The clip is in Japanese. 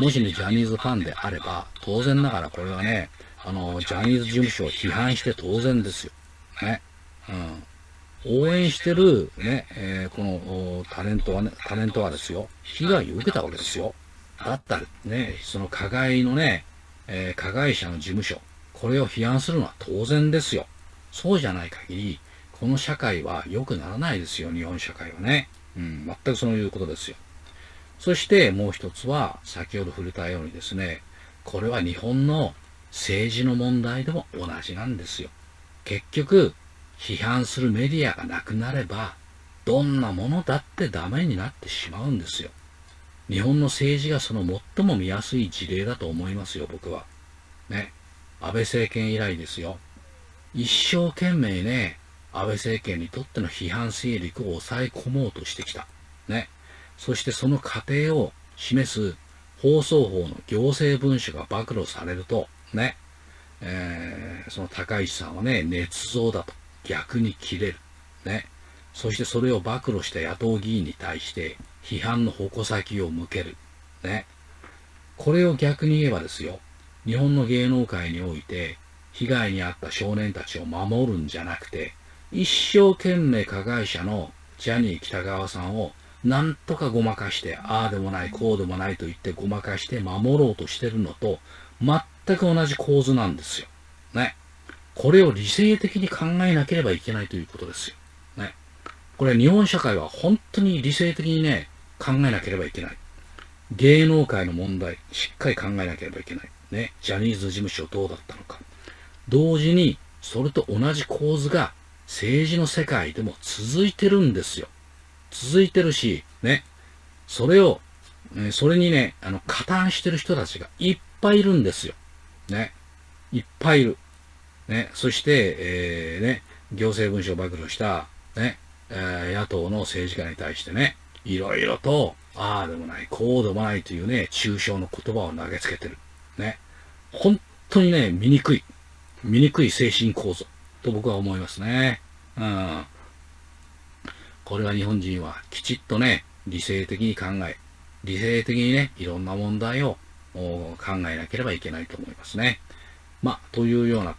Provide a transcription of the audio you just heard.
もしね、ジャニーズファンであれば、当然ながらこれはね、あの、ジャニーズ事務所を批判して当然ですよ。ね。うん。応援してる、ね、えー、このタレントはね、タレントはですよ、被害を受けたわけですよ。だったらね、その加害のね、えー、加害者の事務所、これを批判するのは当然ですよ。そうじゃない限り、この社会は良くならないですよ、日本社会はね。うん、全くそういうことですよ。そしてもう一つは、先ほど触れたようにですね、これは日本の政治の問題でも同じなんですよ。結局、批判するメディアがなくなれば、どんなものだってダメになってしまうんですよ。日本の政治がその最も見やすい事例だと思いますよ、僕は。ね。安倍政権以来ですよ。一生懸命ね、安倍政権にとっての批判勢力を抑え込もうとしてきた。ね。そしてその過程を示す放送法の行政文書が暴露されると、ね、えー、その高市さんはね、捏造だと逆に切れる。ね。そしてそれを暴露した野党議員に対して批判の矛先を向ける。ね。これを逆に言えばですよ、日本の芸能界において被害に遭った少年たちを守るんじゃなくて、一生懸命加害者のジャニー北川さんをなんとかごまかして、ああでもない、こうでもないと言ってごまかして守ろうとしてるのと、全く同じ構図なんですよ。ね。これを理性的に考えなければいけないということですよ。ね。これ日本社会は本当に理性的にね、考えなければいけない。芸能界の問題、しっかり考えなければいけない。ね。ジャニーズ事務所どうだったのか。同時に、それと同じ構図が政治の世界でも続いてるんですよ。続いてるし、ね。それを、えそれにね、あの、加担してる人たちがいっぱいいるんですよ。ね。いっぱいいる。ね。そして、えー、ね、行政文書を暴露した、ね、えー、野党の政治家に対してね、いろいろと、ああでもない、こうでもないというね、抽象の言葉を投げつけてる。ね。本当にね、醜い。醜い精神構造と僕は思いますね。うん。これは日本人はきちっとね、理性的に考え、理性的にね、いろんな問題を考えなければいけないと思いますね。まあ、というような